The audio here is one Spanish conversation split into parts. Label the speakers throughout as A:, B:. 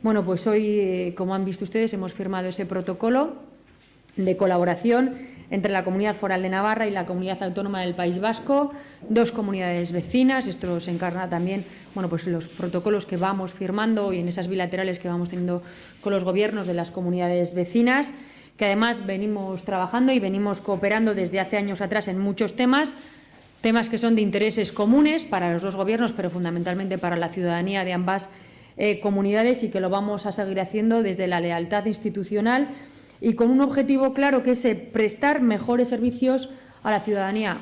A: Bueno, pues hoy, eh, como han visto ustedes, hemos firmado ese protocolo de colaboración entre la Comunidad Foral de Navarra y la Comunidad Autónoma del País Vasco, dos comunidades vecinas. Esto se encarna también bueno, pues los protocolos que vamos firmando y en esas bilaterales que vamos teniendo con los gobiernos de las comunidades vecinas, que además venimos trabajando y venimos cooperando desde hace años atrás en muchos temas, temas que son de intereses comunes para los dos gobiernos, pero fundamentalmente para la ciudadanía de ambas eh, comunidades y que lo vamos a seguir haciendo desde la lealtad institucional y con un objetivo claro que es eh, prestar mejores servicios a la ciudadanía.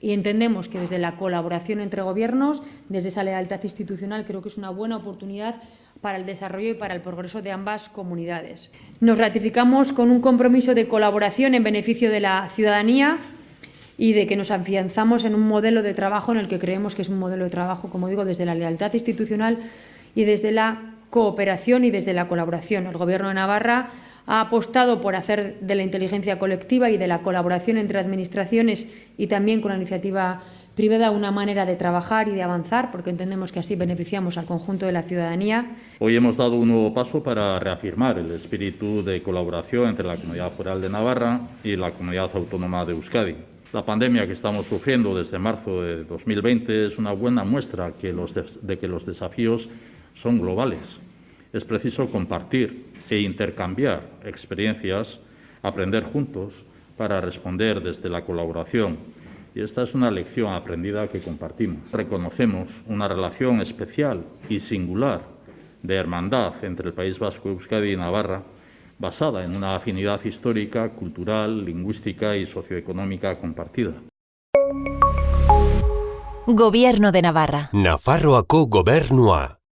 A: Y entendemos que desde la colaboración entre gobiernos, desde esa lealtad institucional, creo que es una buena oportunidad para el desarrollo y para el progreso de ambas comunidades. Nos ratificamos con un compromiso de colaboración en beneficio de la ciudadanía y de que nos afianzamos en un modelo de trabajo en el que creemos que es un modelo de trabajo, como digo, desde la lealtad institucional y desde la cooperación y desde la colaboración. El Gobierno de Navarra ha apostado por hacer de la inteligencia colectiva y de la colaboración entre administraciones y también con la iniciativa privada una manera de trabajar y de avanzar, porque entendemos que así beneficiamos al conjunto de la ciudadanía.
B: Hoy hemos dado un nuevo paso para reafirmar el espíritu de colaboración entre la Comunidad Foral de Navarra y la Comunidad Autónoma de Euskadi. La pandemia que estamos sufriendo desde marzo de 2020 es una buena muestra de que los desafíos son globales. Es preciso compartir e intercambiar experiencias, aprender juntos para responder desde la colaboración. Y esta es una lección aprendida que compartimos. Reconocemos una relación especial y singular de hermandad entre el País Vasco, Euskadi y Navarra, basada en una afinidad histórica, cultural, lingüística y socioeconómica compartida.
C: Gobierno de Navarra.
D: Nafarroako gobernua.